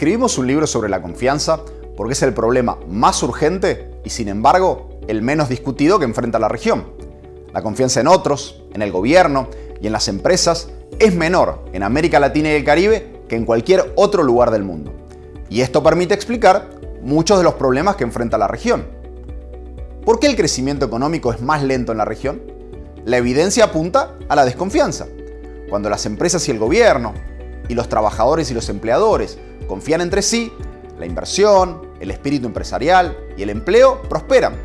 Escribimos un libro sobre la confianza porque es el problema más urgente y sin embargo el menos discutido que enfrenta la región. La confianza en otros, en el gobierno y en las empresas es menor en América Latina y el Caribe que en cualquier otro lugar del mundo. Y esto permite explicar muchos de los problemas que enfrenta la región. ¿Por qué el crecimiento económico es más lento en la región? La evidencia apunta a la desconfianza. Cuando las empresas y el gobierno, y los trabajadores y los empleadores confían entre sí, la inversión, el espíritu empresarial y el empleo prosperan.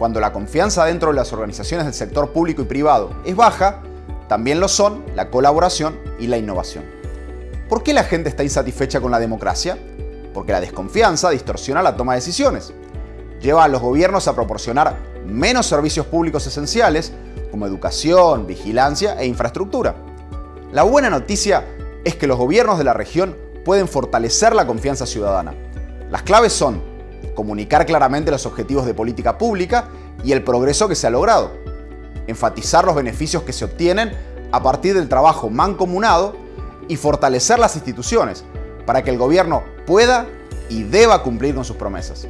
Cuando la confianza dentro de las organizaciones del sector público y privado es baja, también lo son la colaboración y la innovación. ¿Por qué la gente está insatisfecha con la democracia? Porque la desconfianza distorsiona la toma de decisiones. Lleva a los gobiernos a proporcionar menos servicios públicos esenciales como educación, vigilancia e infraestructura. La buena noticia es que los gobiernos de la región pueden fortalecer la confianza ciudadana. Las claves son comunicar claramente los objetivos de política pública y el progreso que se ha logrado, enfatizar los beneficios que se obtienen a partir del trabajo mancomunado y fortalecer las instituciones para que el gobierno pueda y deba cumplir con sus promesas.